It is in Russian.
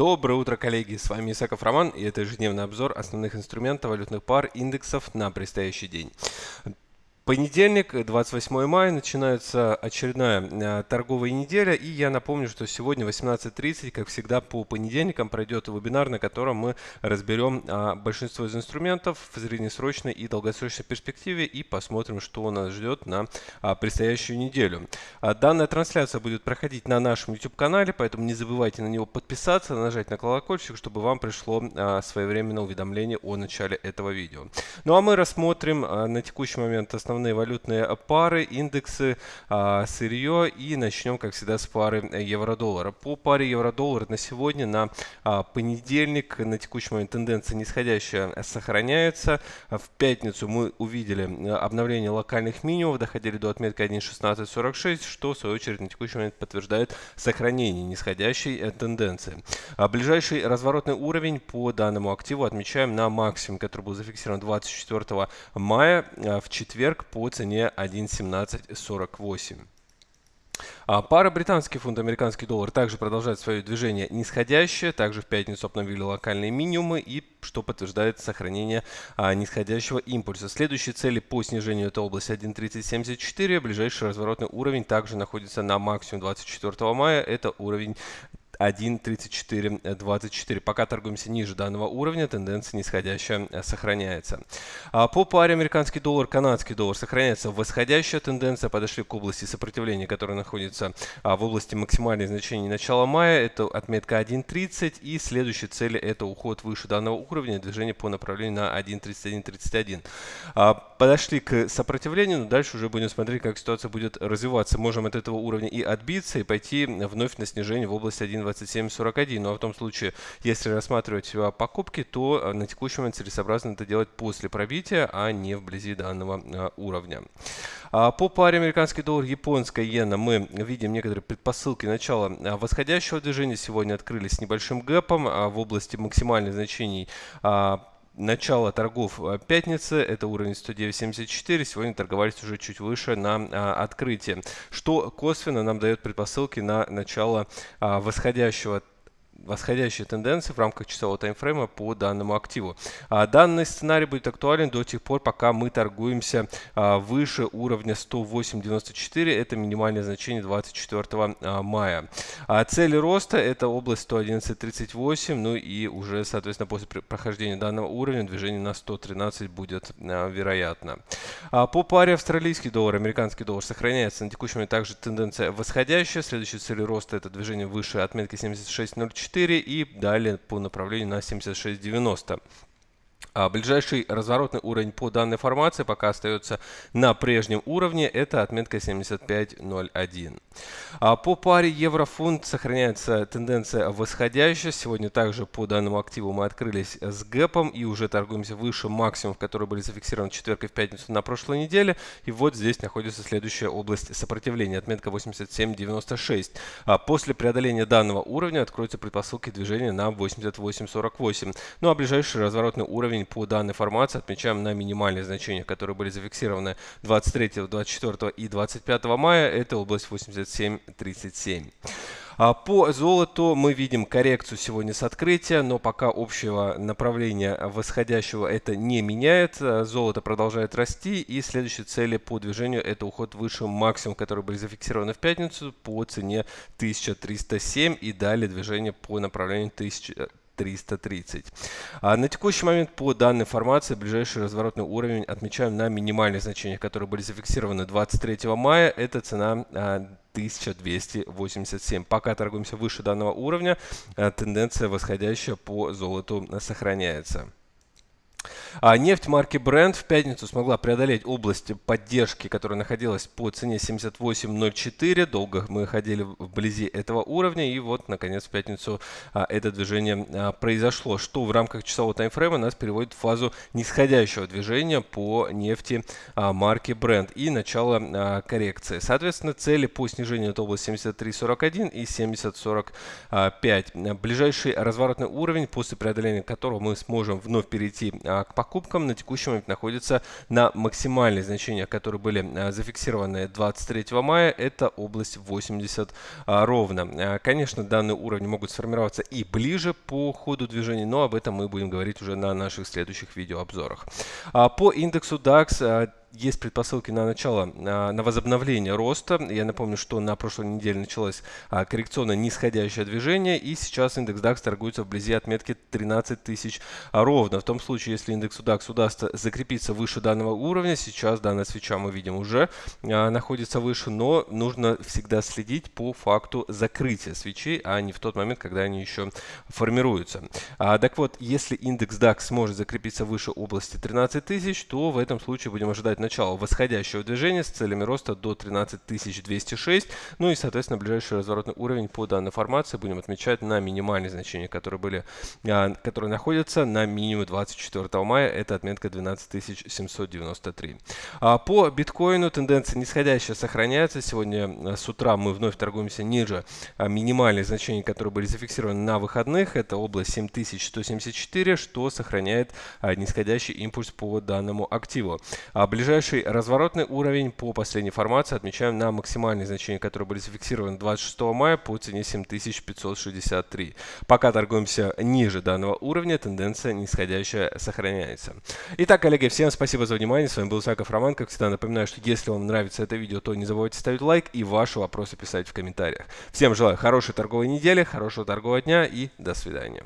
Доброе утро, коллеги! С вами Исаков Роман и это ежедневный обзор основных инструментов валютных пар индексов на предстоящий день. Понедельник, 28 мая, начинается очередная э, торговая неделя. И я напомню, что сегодня 18.30, как всегда, по понедельникам пройдет вебинар, на котором мы разберем а, большинство из инструментов в среднесрочной и долгосрочной перспективе и посмотрим, что нас ждет на а, предстоящую неделю. А, данная трансляция будет проходить на нашем YouTube-канале, поэтому не забывайте на него подписаться, нажать на колокольчик, чтобы вам пришло своевременное уведомление о начале этого видео. Ну а мы рассмотрим на текущий момент основные основные валютные пары, индексы, а, сырье и начнем, как всегда, с пары евро-доллара. По паре евро-доллар на сегодня, на а, понедельник, на текущий момент тенденция нисходящая сохраняется. В пятницу мы увидели обновление локальных минимумов, доходили до отметки 1.1646, что в свою очередь на текущий момент подтверждает сохранение нисходящей э, тенденции. А ближайший разворотный уровень по данному активу отмечаем на максимум, который был зафиксирован 24 мая в четверг по цене 1.1748. А пара британский фунт, американский доллар также продолжает свое движение нисходящее. Также в пятницу обновили локальные минимумы, и что подтверждает сохранение а, нисходящего импульса. Следующие цели по снижению это область 1.3074. Ближайший разворотный уровень также находится на максимум 24 мая. Это уровень 1.3424. Пока торгуемся ниже данного уровня, тенденция нисходящая э, сохраняется. А по паре американский доллар, канадский доллар сохраняется восходящая тенденция. Подошли к области сопротивления, которая находится а, в области максимальных значений начала мая. Это отметка 1.30 и следующие цели это уход выше данного уровня, движение по направлению на 1.3131. А, подошли к сопротивлению, но дальше уже будем смотреть, как ситуация будет развиваться. Можем от этого уровня и отбиться, и пойти вновь на снижение в область 1.28. 27.41. Но в том случае, если рассматривать покупки, то э, на текущий момент целесообразно это делать после пробития, а не вблизи данного э, уровня. А по паре американский доллар, японская иена мы видим некоторые предпосылки начала э, восходящего движения. Сегодня открылись с небольшим гэпом а в области максимальных значений а, начало торгов пятницы, это уровень 109.74, сегодня торговались уже чуть выше на а, открытие, что косвенно нам дает предпосылки на начало а, восходящего восходящие тенденции в рамках часового таймфрейма по данному активу. А данный сценарий будет актуален до тех пор, пока мы торгуемся а, выше уровня 108.94, это минимальное значение 24 а, мая. Цели роста это область 111.38, ну и уже, соответственно, после прохождения данного уровня движение на 113 будет вероятно. А по паре австралийский доллар, американский доллар сохраняется на текущий момент также тенденция восходящая. Следующие цели роста это движение выше отметки 76.04 и далее по направлению на 76.90. А ближайший разворотный уровень по данной формации пока остается на прежнем уровне, это отметка 75.01. А по паре евро-фунт сохраняется тенденция восходящая. Сегодня также по данному активу мы открылись с гэпом и уже торгуемся выше максимумов, которые были зафиксированы в четверг и в пятницу на прошлой неделе. И вот здесь находится следующая область сопротивления, отметка 87.96. А после преодоления данного уровня откроются предпосылки движения на 88.48. Ну а ближайший разворотный уровень уровень по данной формации отмечаем на минимальные значения, которые были зафиксированы 23, 24 и 25 мая. Это область 87.37. А по золоту мы видим коррекцию сегодня с открытия, но пока общего направления восходящего это не меняет. Золото продолжает расти и следующие цели по движению это уход выше максимум, которые были зафиксированы в пятницу по цене 1307 и далее движение по направлению 1000 330. А на текущий момент по данной формации ближайший разворотный уровень отмечаем на минимальных значениях, которые были зафиксированы 23 мая. Это цена 1287. А, Пока торгуемся выше данного уровня, а, тенденция восходящая по золоту сохраняется. А нефть марки Brent в пятницу смогла преодолеть область поддержки, которая находилась по цене 78.04. Долго мы ходили вблизи этого уровня, и вот, наконец, в пятницу а, это движение а, произошло, что в рамках часового таймфрейма нас переводит в фазу нисходящего движения по нефти а, марки Brent и начало а, коррекции. Соответственно, цели по снижению это область 73.41 и 70.45. Ближайший разворотный уровень, после преодоления которого мы сможем вновь перейти к покупкам на текущий момент находится на максимальные значения, которые были зафиксированы 23 мая. Это область 80 ровно. Конечно, данные уровни могут сформироваться и ближе по ходу движения, но об этом мы будем говорить уже на наших следующих видеообзорах. По индексу DAX есть предпосылки на начало, на возобновление роста. Я напомню, что на прошлой неделе началось а, коррекционное нисходящее движение, и сейчас индекс DAX торгуется вблизи отметки 13 тысяч ровно. В том случае, если индексу DAX удастся закрепиться выше данного уровня, сейчас данная свеча мы видим уже а, находится выше, но нужно всегда следить по факту закрытия свечей, а не в тот момент, когда они еще формируются. А, так вот, если индекс DAX сможет закрепиться выше области 13 тысяч, то в этом случае будем ожидать начала восходящего движения с целями роста до 13206. Ну и, соответственно, ближайший разворотный уровень по данной формации будем отмечать на минимальные значения, которые были, а, которые находятся на минимуме 24 мая. Это отметка 12793. А, по биткоину тенденция нисходящая сохраняется. Сегодня а, с утра мы вновь торгуемся ниже минимальных значений, которые были зафиксированы на выходных. Это область 7174, что сохраняет нисходящий импульс по данному активу. Ближайший Ближайший разворотный уровень по последней формации отмечаем на максимальные значения, которые были зафиксированы 26 мая по цене 7563. Пока торгуемся ниже данного уровня, тенденция нисходящая сохраняется. Итак, коллеги, всем спасибо за внимание. С вами был Саков Роман. Как всегда, напоминаю, что если вам нравится это видео, то не забывайте ставить лайк и ваши вопросы писать в комментариях. Всем желаю хорошей торговой недели, хорошего торгового дня и до свидания.